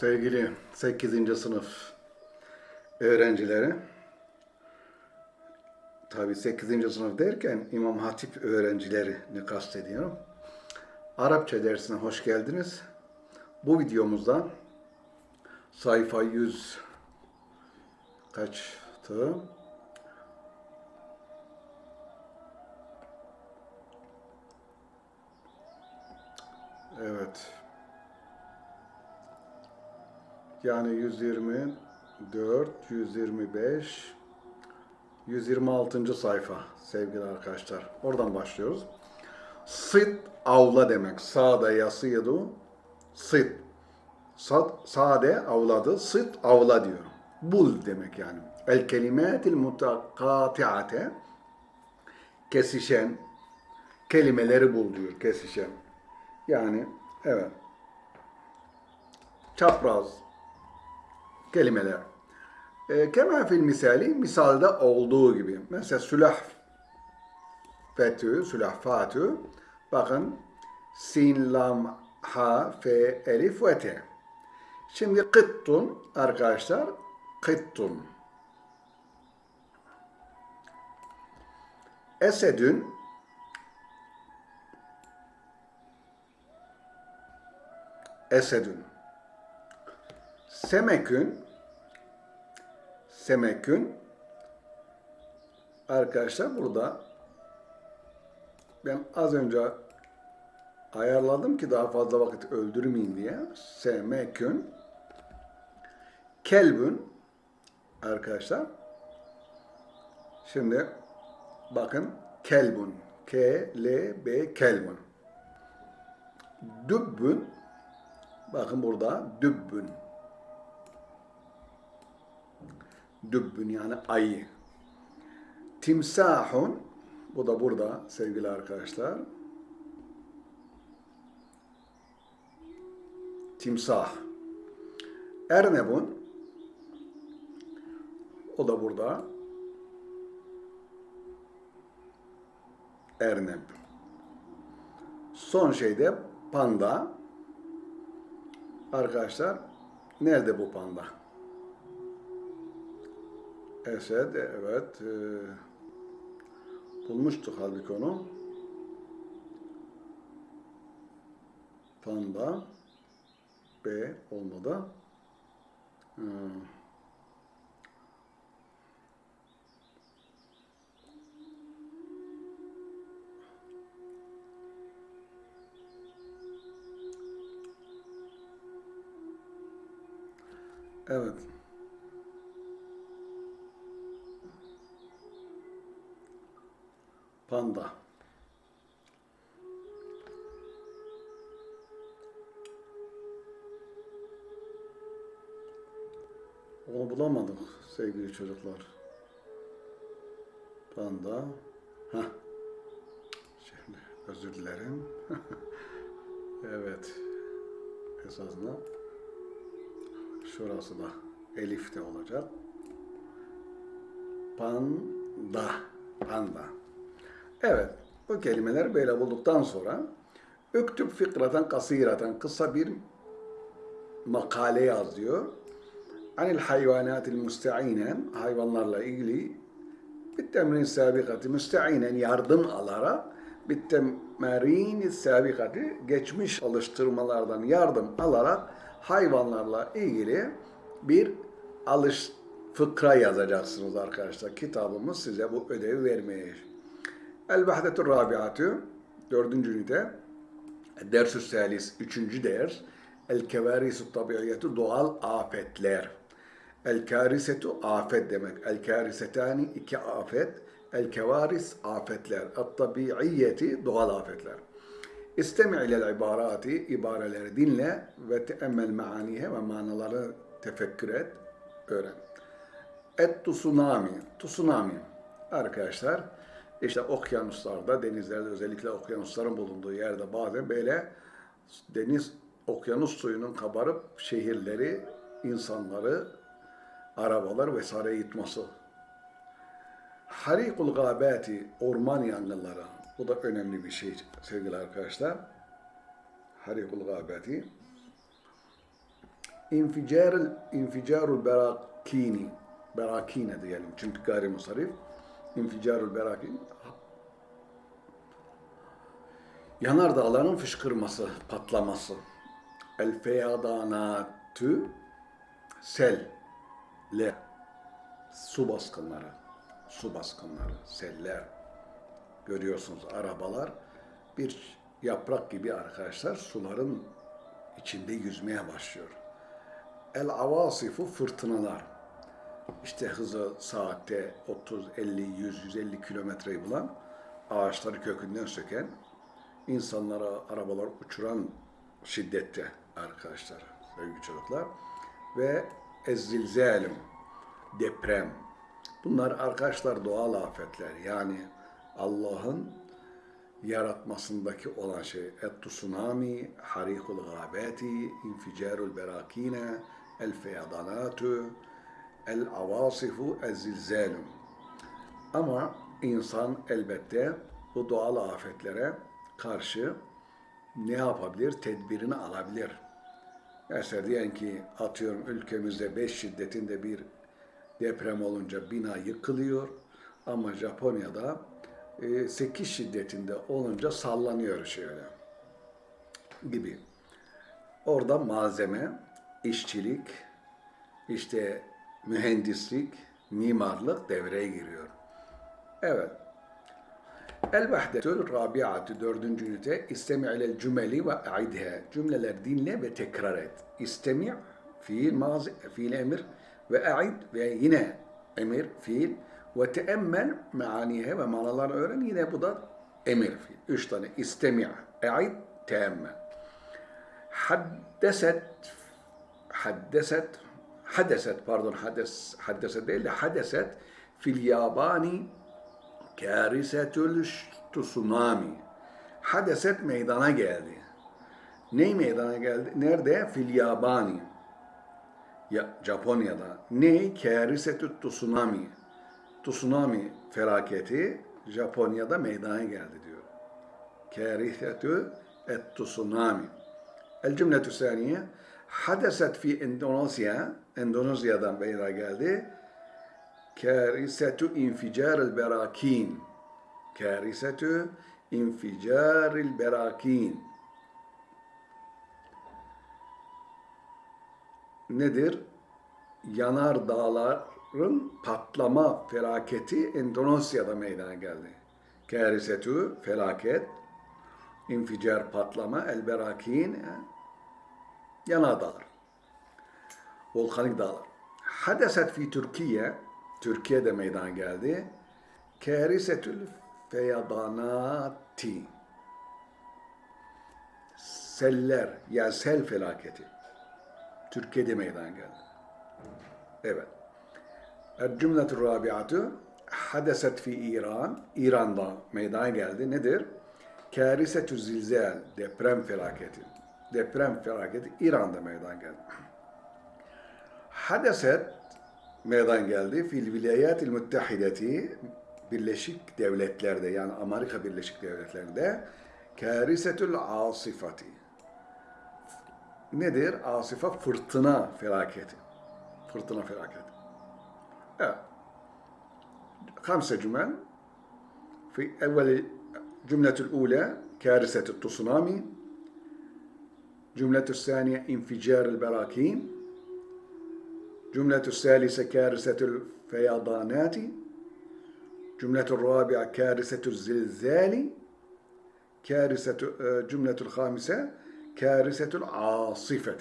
Sevgili 8. sınıf öğrencileri, tabi 8. sınıf derken İmam Hatip öğrencilerini kastediyorum. Arapça dersine hoş geldiniz. Bu videomuzda sayfa 100 kaçtı? Evet. Yani 124, 125, 126. sayfa sevgili arkadaşlar. Oradan başlıyoruz. Sıt avla demek. Sade yasıydı. Sad, sade avladı. Sıt avla diyor. Bul demek yani. El kelimatil mutakatiate kesişen kelimeleri bul diyor. Kesişen. Yani evet. Çapraz, kelimeler. E, kema fil misali, misalde olduğu gibi. Mesela sülah fetü, sülah fatü. Bakın sin, lam, ha, fe, elif ve te. Şimdi kıttun arkadaşlar, kıttun. Esedün, esedün. Semekün. Semekün. Arkadaşlar burada ben az önce ayarladım ki daha fazla vakit öldürmeyeyim diye. Semekün. Kelbün. Arkadaşlar. Şimdi bakın kelbun K L B kelbun Dübbün. Bakın burada dübbün dübbün yani ayı. Timsahun bu da burada sevgili arkadaşlar. Timsah. Ernebun o da burada. Erneb. Son şeyde panda. Arkadaşlar nerede bu panda? Esed, evet. E, bulmuştuk halbuki onu. Panda. B olmadı. E, evet. Panda. Onu bulamadık sevgili çocuklar. Panda. Ha. Şimdi özür dilerim. evet. Esasında şurası da elifte olacak. Panda. Panda. Evet, bu kelimeleri böyle bulduktan sonra Üktüb fikraten kasiraten kısa bir makale yaz diyor. Anil hayvanatil müsteinen hayvanlarla ilgili bir temrin sabikati müsteinen yardım alarak bir temrin sabikati geçmiş alıştırmalardan yardım alarak hayvanlarla ilgili bir alış fıkra yazacaksınız arkadaşlar. Kitabımız size bu ödevi vermeye El-Vahdetur Rabiatü, dördüncü ünite, Dersü Salis, üçüncü ders, El-Kevarisu Tabiiyetu, doğal afetler. El-Karisetu, afet demek. El-Karisetani, iki afet. El-Kevaris, afetler. El-Tabiiyeti, doğal afetler. İstemi ilel ibarati, ibareleri dinle ve teemmel maanihe ve manaları tefekkür et, öğren. Et tsunami, tsunami. Arkadaşlar, işte okyanuslarda, denizlerde özellikle okyanusların bulunduğu yerde bazen böyle deniz, okyanus suyunun kabarıp şehirleri, insanları, arabalar vesaire yıtması. Harikul gâbâti, orman yangınları. Bu da önemli bir şey sevgili arkadaşlar. Harikul gâbâti. inficarul inficarul berakini berakine diyelim çünkü gayrimusarif inficarul berakin yanardağların fışkırması, patlaması. El feyadanatü sel le su baskınları, su baskınları, seller. Görüyorsunuz arabalar bir yaprak gibi arkadaşlar suların içinde yüzmeye başlıyor. El avasifu fırtınalar. İşte hızı saatte 30, 50, 100, 150 kilometreyi bulan ağaçları kökünden söken insanlara arabalar uçuran şiddette arkadaşlar sevgili çocuklar. Ve ezzilzalim deprem. Bunlar arkadaşlar doğal afetler. Yani Allah'ın yaratmasındaki olan şey et tsunami, harikul gabati, inficarul berakine, el feyadanatu, el avasifu, el zilzalum. Ama insan elbette bu doğal afetlere karşı ne yapabilir? Tedbirini alabilir. Mesela diyen ki atıyorum ülkemizde 5 şiddetinde bir deprem olunca bina yıkılıyor ama Japonya'da 8 şiddetinde olunca sallanıyor şöyle gibi. Orada malzeme, işçilik, işte mühendislik, mimarlık devreye giriyor. Evet. El vahdetül rabiatü dördüncü ünite istemi ilel cümeli ve aidha. Cümleler dinle ve tekrar et. İstemi fiil mazi, fiil emir ve aid ve yine emir fiil ve teemmel meanihe ve manalar öğren yine bu da emir fiil. Üç tane istemi, aid, teemmel. Haddeset haddeset hadeset pardon hades haddeset değil de hadeset fil yabani kârisetül tsunami. Hadeset meydana geldi. Ney meydana geldi? Nerede? Fil yabani. Ya, Japonya'da. Ney? Kârisetü tsunami. Tsunami felaketi Japonya'da meydana geldi diyor. Kârisetü et tsunami. El cümletü saniye. Hadeset fi Endonezya. Endonezya'dan meydana geldi. Kârisetü inficaril berakin. Kârisetü inficaril berakin. Nedir? Yanar dağların patlama felaketi Endonezya'da meydana geldi. Kârisetü felaket, inficar patlama, el berakin yanar dağlar. Volkanik dağlar. Hadeset fi Türkiye Türkiye'de meydana geldi. Kârisetül feyadanati. Seller, yani sel felaketi. Türkiye'de meydana geldi. Evet. El-cümletü rabiatü hadeset fi İran. İran'da meydana geldi. Nedir? Kârisetü zilzel, deprem felaketi. Deprem felaketi İran'da meydana geldi hadeset meydana geldi fil vilayatil müttehideti Birleşik Devletler'de yani Amerika Birleşik Devletler'de karisetül asifati nedir? Asifa fırtına felaketi. Fırtına felaketi. Evet. Kamse cümle fi evvel cümletül ule karisetü tsunami cümletü saniye inficarül berakin جملة الثالثة كارثة الفيضانات جملة الرابعة كارثة الزلزال كارثة جملة الخامسة كارثة العاصفة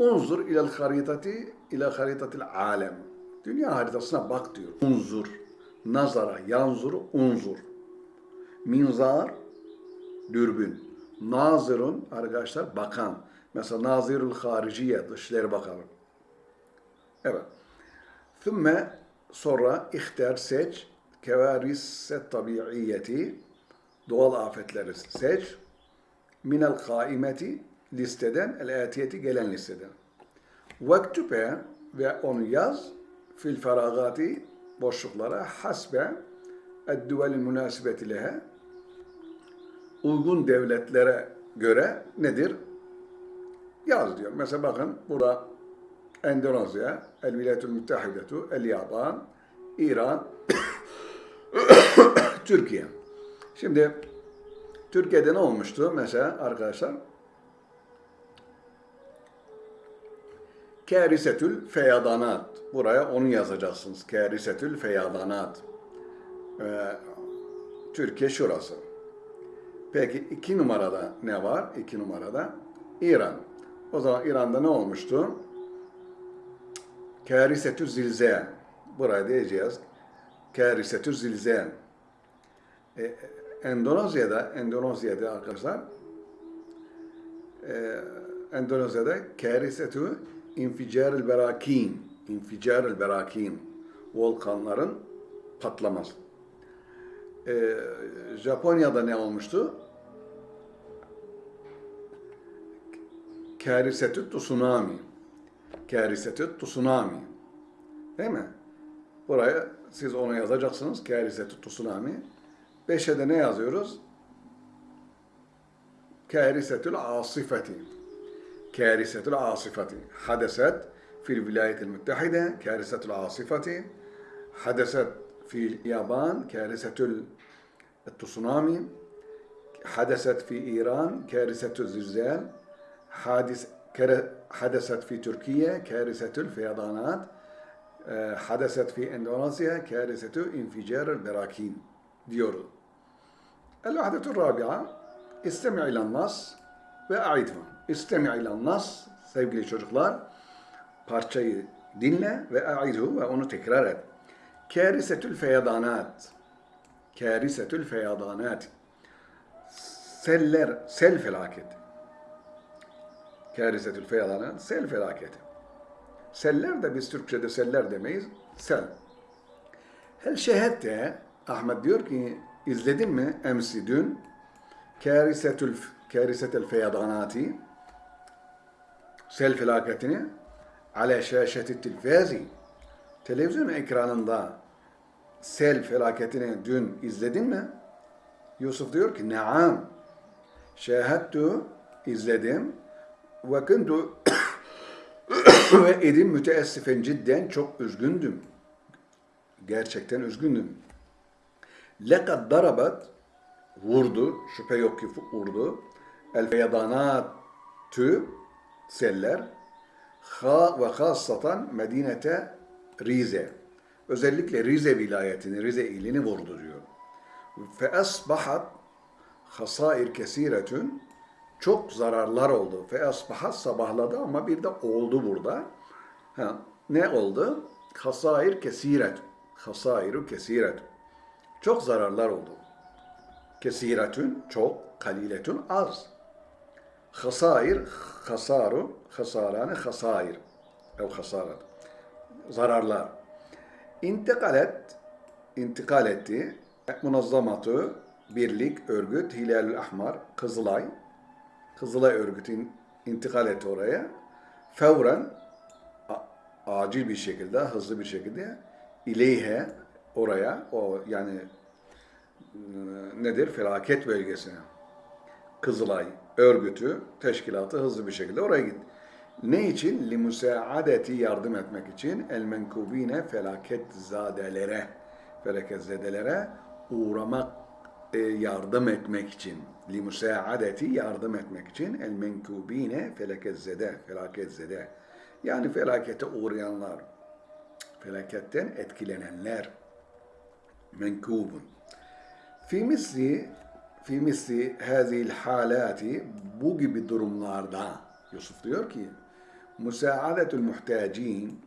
انظر إلى الخريطة إلى خريطة العالم Dünya haritasına bak diyor. Unzur. Nazara, yanzur, unzur. Minzar, dürbün. Nazırın, arkadaşlar bakan. Mesela Nazirul Hariciye, Dışişleri Bakanı. Evet. Thümme sonra ihtar seç kevariset tabiiyeti doğal afetleri seç minel kaimeti listeden el atiyeti gelen listeden. Vektübe ve onu yaz fil feragati boşluklara hasbe edduvelin münasibeti lehe uygun devletlere göre nedir? yaz diyor. Mesela bakın burada Endonezya, El Vilayetül Müttehidetu, El Yaban, İran, Türkiye. Şimdi Türkiye'de ne olmuştu mesela arkadaşlar? Kârisetül feyadanat. Buraya onu yazacaksınız. Kârisetül feyadanat. Ee, Türkiye şurası. Peki iki numarada ne var? İki numarada İran. O zaman İran'da ne olmuştu? Kârisetü zilzel. Buraya diyeceğiz. Kârisetü zilzel. Ee, Endonezya'da, Endonezya'da arkadaşlar, e, Endonezya'da kârisetü inficaril berakin, inficaril berakin, volkanların patlaması. Ee, Japonya'da ne olmuştu? Kârisetü tsunami. Kârisetü tsunami. Değil mi? Buraya siz onu yazacaksınız. Kârisetü tsunami. Beşe de ne yazıyoruz? Kârisetül asifeti. Kârisetül asifeti. Hadeset fil vilayetil müttehide. Kârisetül asifeti. Hadeset fil yaban. Kârisetül tsunami. Hadeset fi İran. Kârisetül zilzel. Hadis حدثت في تركيا كارثة الفيضانات آه، حدثت في إندونيسيا كارثة انفجار البراكين diyoruz. الوحدة الرابعة استمع إلى النص وأعيده. استمع إلى النص sevgili çocuklar parçayı dinle ve aidu ve onu tekrar et. Kârisetül feyadanat. Kârisetül feyadanat. Seller, sel felaketi. Kârisetül feyadanat, sel felaketi. Seller de biz Türkçe'de seller demeyiz, sel. Hel şehette, Ahmet diyor ki, izledin mi emsi dün? Kârisetül, kârisetel feyadanati, sel felaketini, ala şaşeti tilfazi, televizyon ekranında sel felaketini dün izledin mi? Yusuf diyor ki, naam, şahadtu, izledim, kuntu ve edim müteessifen cidden çok üzgündüm. Gerçekten üzgündüm. Lekad darabat vurdu, şüphe yok ki vurdu. El feyadanatü seller ha ve hassatan Medinete Rize. Özellikle Rize vilayetini, Rize ilini vurdu diyor. Fe asbahat hasair kesiretün çok zararlar oldu. Fe asbahat sabahladı ama bir de oldu burada. Ha, ne oldu? Hasair kesiret. Hasairu kesiret. Çok zararlar oldu. Kesiretün çok, kaliletün az. Hasair, hasaru, hasarane, hasair. Ev hasarat. Zararlar. İntikalet, intikal etti. Munazzamatı, birlik, örgüt, Hilalül Ahmar, Kızılay. Kızılay örgütü intikal etti oraya. Fevren, acil bir şekilde, hızlı bir şekilde ileyhe oraya, o yani e, nedir? Felaket bölgesine. Kızılay örgütü, teşkilatı hızlı bir şekilde oraya gitti. Ne için? Limusaadeti yardım etmek için el menkubine felaket zadelere, felaket zedelere uğramak, e, yardım etmek için. Limusaadeti yardım etmek için el menkubine felaket zede, felaket zede. Yani felakete uğrayanlar, felaketten etkilenenler. Menkubun. Fi misli fi misli hazil halati bu gibi durumlarda Yusuf diyor ki müsaadetül muhtacin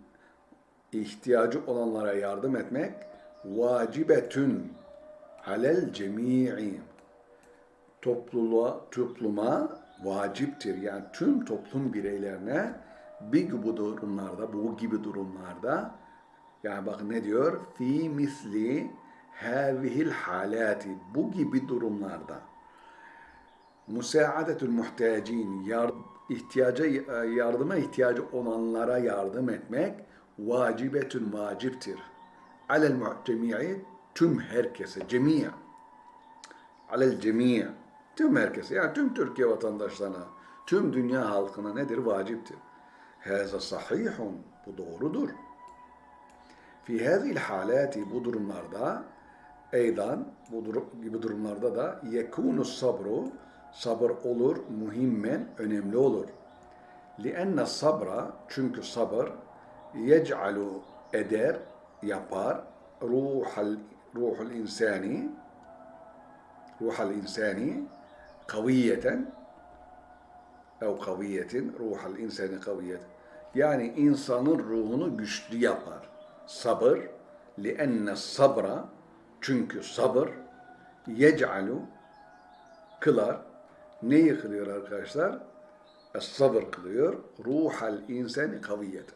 ihtiyacı olanlara yardım etmek vacibetün alel cemii topluluğa, topluma vaciptir. Yani tüm toplum bireylerine bir gibi durumlarda, bu gibi durumlarda yani bakın ne diyor? Fi misli havihil halati bu gibi durumlarda musaadetül muhtacin yar, ihtiyaca yardıma ihtiyacı olanlara yardım etmek vacibetün vaciptir. Alel muhtemi'i tüm herkese, cemiye. Alel cemiye. Tüm herkese, yani tüm Türkiye vatandaşlarına, tüm dünya halkına nedir? Vaciptir. Haza sahihun. Bu doğrudur. Fi hazil halati bu durumlarda eydan bu durum, gibi durumlarda da yekunu sabru sabır olur muhimmen önemli olur. Lienne sabra çünkü sabır yec'alu eder yapar ruhal ruhul insani ruhal insani kaviyeten ev kaviyetin ruhal insani kaviyet yani insanın ruhunu güçlü yapar. Sabır lienne sabra çünkü sabır yec'alu kılar. Neyi kılıyor arkadaşlar? Es-sabır kılıyor. Ruhal insani kaviyet.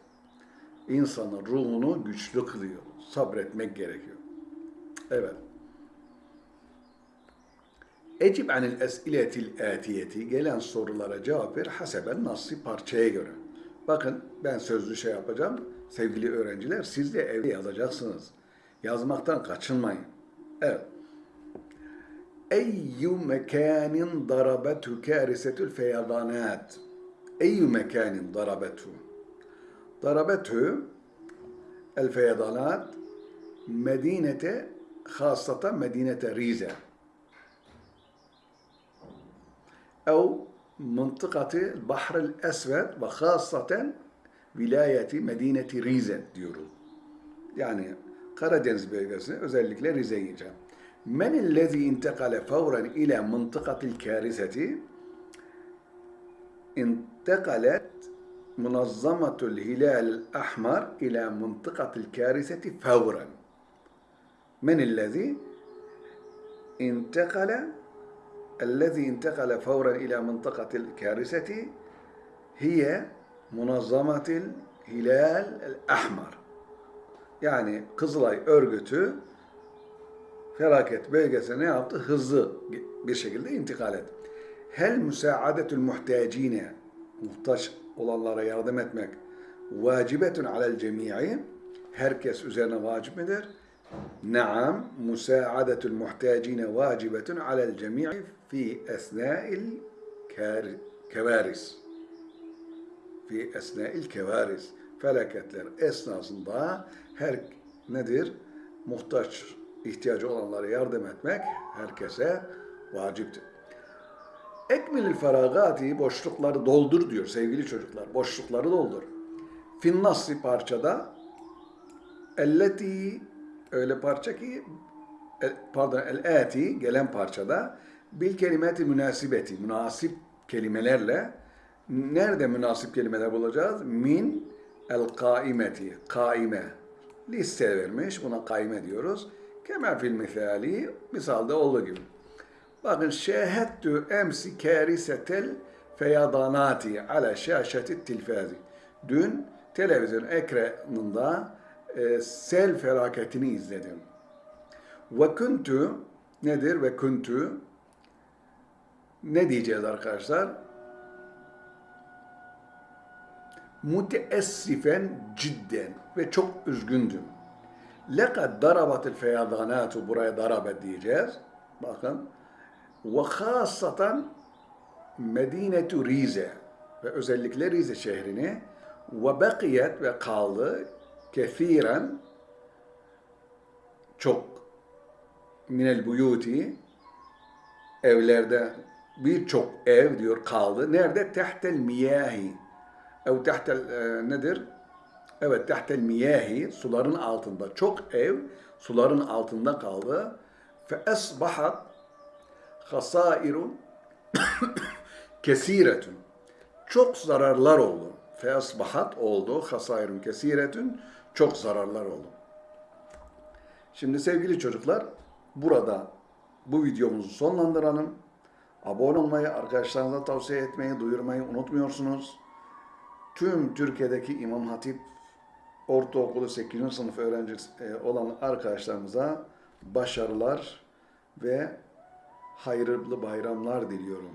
İnsanın ruhunu güçlü kılıyor. Sabretmek gerekiyor. Evet. Ecib anil es'iletil atiyeti gelen sorulara cevap ver haseben nasıl parçaya göre. Bakın ben sözlü şey yapacağım. Sevgili öğrenciler siz de evde yazacaksınız. Yazmaktan kaçınmayın. Evet. Eyyü mekanin darabetu kârisetül feyadanat. Eyyü mekanin darabetu. Darabetu el feyadanat medinete hasata medinete Rize. أو منطقة البحر الأسود وخاصة vilayeti Medine-i Rize diyoruz. Yani Karadeniz bölgesine özellikle Rize'yi geçen. Men ellezî intekale fevren ile mıntıkatil kâriseti intekalet munazzamatul hilal ahmar ile mıntıkatil kâriseti fevren. Men ellezî intekale الذي انتقل فورا إلى منطقة الكارثة هي منظمة الهلال الأحمر yani Kızılay örgütü felaket bölgesine ne yaptı? Hızlı bir şekilde intikal etti. Hel müsaadetül muhtacine muhtaç olanlara yardım etmek vacibetun alel cemii herkes üzerine vacip midir? Naam, müsaadetül muhtacine vacibetun alel cemii fi esna'il kevaris. Fi esna'il kevaris. Felaketler esnasında her nedir? Muhtaç, ihtiyacı olanlara yardım etmek herkese vaciptir. Ekmilil feragati boşlukları doldur diyor sevgili çocuklar. Boşlukları doldur. Fin nasri parçada elleti öyle parça ki pardon el ati gelen parçada bil kelimeti münasibeti münasip kelimelerle nerede münasip kelimeler bulacağız? Min el kaimeti kaime liste vermiş buna kaime diyoruz. Kemal fil misali misalda olduğu gibi. Bakın şehettü emsi karisetel feyadanati ala şaşeti tilfazi. Dün televizyon ekranında e, sel felaketini izledim. Ve kuntu nedir ve kuntu ne diyeceğiz arkadaşlar? Müteessifen cidden ve çok üzgündüm. Lekad darabatil feyadanatu buraya darabet diyeceğiz. Bakın. Ve hasatan Medinetu Rize ve özellikle Rize şehrini ve bakiyet ve kaldı kethiren çok minel buyuti evlerde birçok ev diyor kaldı. Nerede? Tehtel miyahi. Ev tehtel e, nedir? Evet tehtel miyahi suların altında. Çok ev suların altında kaldı. Fe esbahat hasairun kesiretun. Çok zararlar oldu. Fe esbahat oldu. Hasairun kesiretun. Çok zararlar oldu. Şimdi sevgili çocuklar burada bu videomuzu sonlandıralım. Abone olmayı, arkadaşlarınıza tavsiye etmeyi, duyurmayı unutmuyorsunuz. Tüm Türkiye'deki İmam Hatip Ortaokulu 8. sınıf öğrencisi olan arkadaşlarımıza başarılar ve hayırlı bayramlar diliyorum.